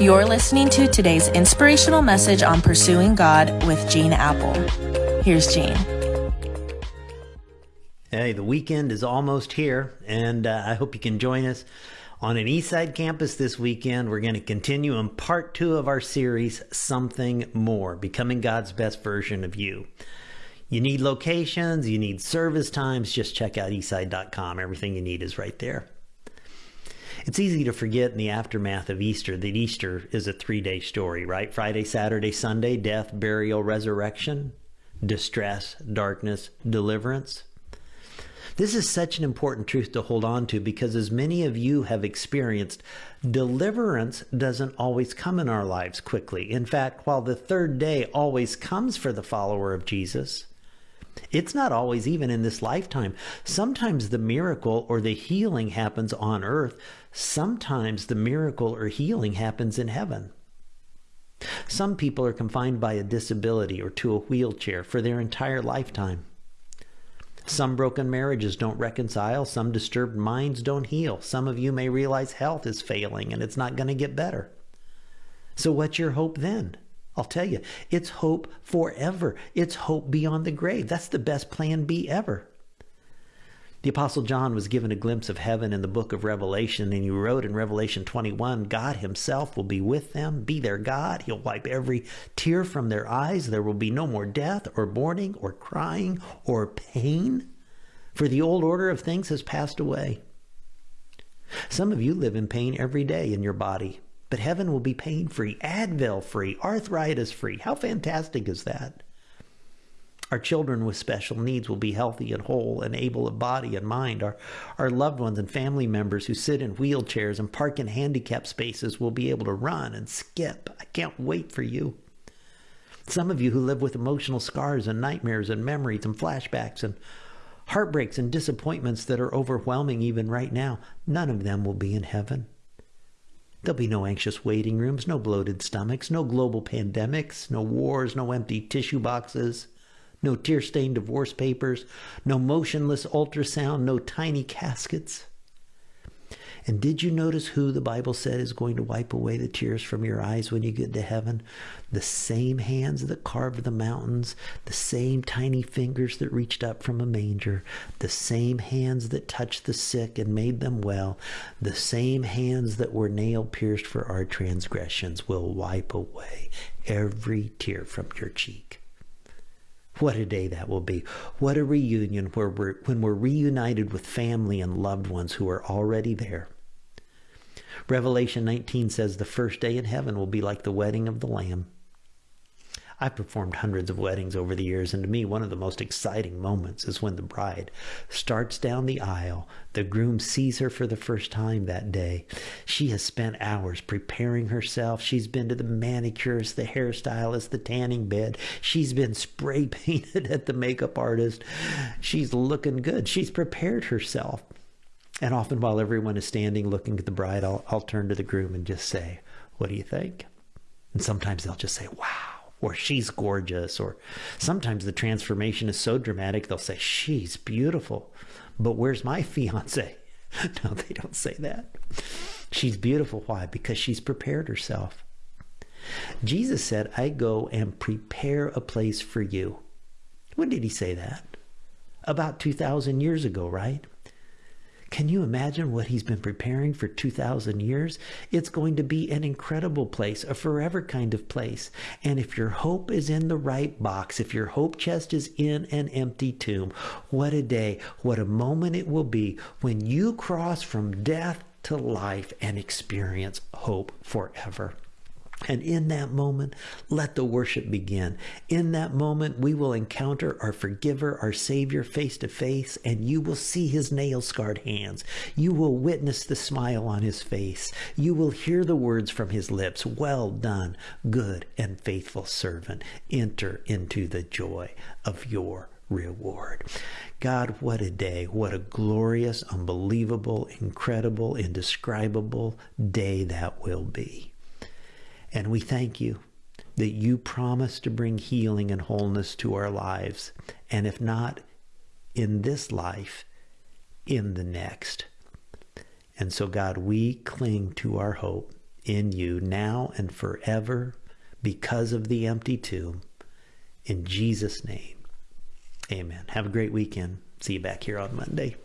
You're listening to today's inspirational message on pursuing God with Gene Appel. Here's Gene. Hey, the weekend is almost here, and uh, I hope you can join us on an Eastside campus this weekend. We're going to continue in part two of our series, Something More Becoming God's Best Version of You. You need locations, you need service times, just check out eastside.com. Everything you need is right there. It's easy to forget in the aftermath of Easter that Easter is a three day story, right? Friday, Saturday, Sunday, death, burial, resurrection, distress, darkness, deliverance. This is such an important truth to hold on to because, as many of you have experienced, deliverance doesn't always come in our lives quickly. In fact, while the third day always comes for the follower of Jesus, it's not always even in this lifetime. Sometimes the miracle or the healing happens on earth. Sometimes the miracle or healing happens in heaven. Some people are confined by a disability or to a wheelchair for their entire lifetime. Some broken marriages don't reconcile. Some disturbed minds don't heal. Some of you may realize health is failing and it's not going to get better. So, what's your hope then? I'll tell you, it's hope forever. It's hope beyond the grave. That's the best plan B ever. The Apostle John was given a glimpse of heaven in the book of Revelation, and he wrote in Revelation 21 God himself will be with them, be their God. He'll wipe every tear from their eyes. There will be no more death, or mourning, or crying, or pain, for the old order of things has passed away. Some of you live in pain every day in your body. But heaven will be pain free, Advil free, arthritis free. How fantastic is that? Our children with special needs will be healthy and whole and able of body and mind. Our, our loved ones and family members who sit in wheelchairs and park in handicapped spaces will be able to run and skip. I can't wait for you. Some of you who live with emotional scars and nightmares and memories and flashbacks and heartbreaks and disappointments that are overwhelming even right now, none of them will be in heaven. There'll be no anxious waiting rooms, no bloated stomachs, no global pandemics, no wars, no empty tissue boxes, no tear stained divorce papers, no motionless ultrasound, no tiny caskets. And did you notice who the Bible said is going to wipe away the tears from your eyes when you get to heaven? The same hands that carved the mountains, the same tiny fingers that reached up from a manger, the same hands that touched the sick and made them well, the same hands that were nail pierced for our transgressions will wipe away every tear from your cheek. What a day that will be. What a reunion where we're, when we're reunited with family and loved ones who are already there. Revelation 19 says the first day in heaven will be like the wedding of the Lamb. I've performed hundreds of weddings over the years, and to me, one of the most exciting moments is when the bride starts down the aisle. The groom sees her for the first time that day. She has spent hours preparing herself. She's been to the manicurist, the hairstylist, the tanning bed. She's been spray painted at the makeup artist. She's looking good. She's prepared herself. And often, while everyone is standing looking at the bride, I'll, I'll turn to the groom and just say, What do you think? And sometimes they'll just say, Wow or she's gorgeous, or sometimes the transformation is so dramatic they'll say, she's beautiful, but where's my fiance? no, they don't say that. She's beautiful. Why? Because she's prepared herself. Jesus said, I go and prepare a place for you. When did he say that? About 2,000 years ago, right? Can you imagine what he's been preparing for 2,000 years? It's going to be an incredible place, a forever kind of place. And if your hope is in the right box, if your hope chest is in an empty tomb, what a day, what a moment it will be when you cross from death to life and experience hope forever. And in that moment, let the worship begin. In that moment, we will encounter our forgiver, our Savior face to face, and you will see his nail scarred hands. You will witness the smile on his face. You will hear the words from his lips Well done, good and faithful servant. Enter into the joy of your reward. God, what a day. What a glorious, unbelievable, incredible, indescribable day that will be. And we thank you that you promise to bring healing and wholeness to our lives. And if not in this life, in the next. And so, God, we cling to our hope in you now and forever because of the empty tomb. In Jesus' name, amen. Have a great weekend. See you back here on Monday.